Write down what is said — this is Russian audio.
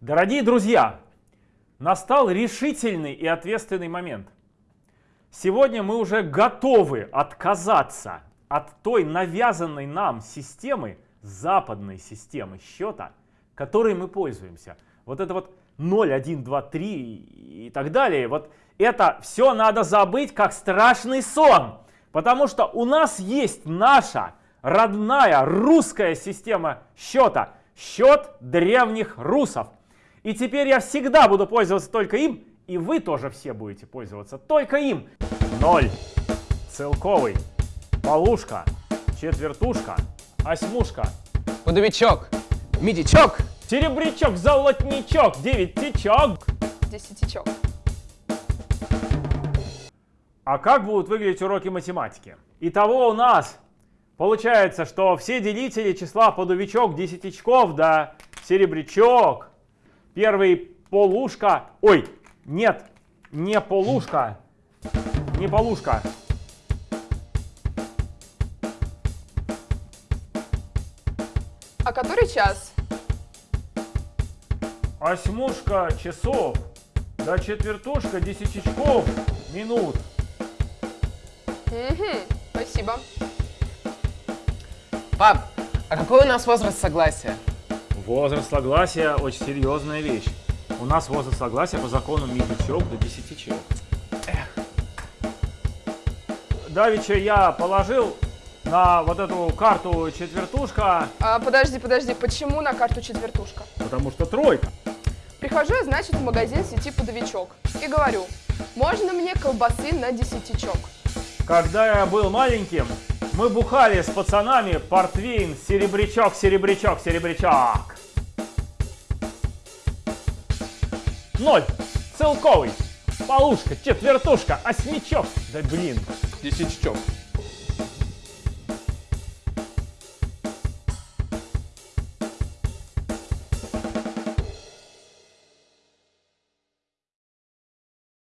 Дорогие друзья, настал решительный и ответственный момент. Сегодня мы уже готовы отказаться от той навязанной нам системы, западной системы счета, которой мы пользуемся. Вот это вот 0, 1, 2, 3 и так далее. Вот это все надо забыть как страшный сон. Потому что у нас есть наша родная русская система счета. Счет древних русов. И теперь я всегда буду пользоваться только им, и вы тоже все будете пользоваться только им. Ноль, целковый, полушка, четвертушка, осьмушка, Пудовичок, медичок, серебрячок, золотничок, девятичок. Десятичок. А как будут выглядеть уроки математики? Итого у нас получается, что все делители числа подувичок, десятичков, да, серебрячок, первый полушка, ой, нет, не полушка, не полушка. А который час? Осьмушка часов, да четвертушка десятичков минут. Угу, спасибо. Пап, а какой у нас возраст согласия? Возраст согласия очень серьезная вещь. У нас возраст согласия по закону медичок до десятичок. Давича я положил на вот эту карту четвертушка, А, подожди, подожди, почему на карту четвертушка? потому что тройка. Прихожу я, значит, в магазин сети «Подовичок» и говорю, можно мне колбасы на десятичок? Когда я был маленьким, мы бухали с пацанами портвейн серебрячок, серебрячок, серебрячок. Ноль, целковый, полушка, четвертушка, осьмичок. Да блин, Десятичок.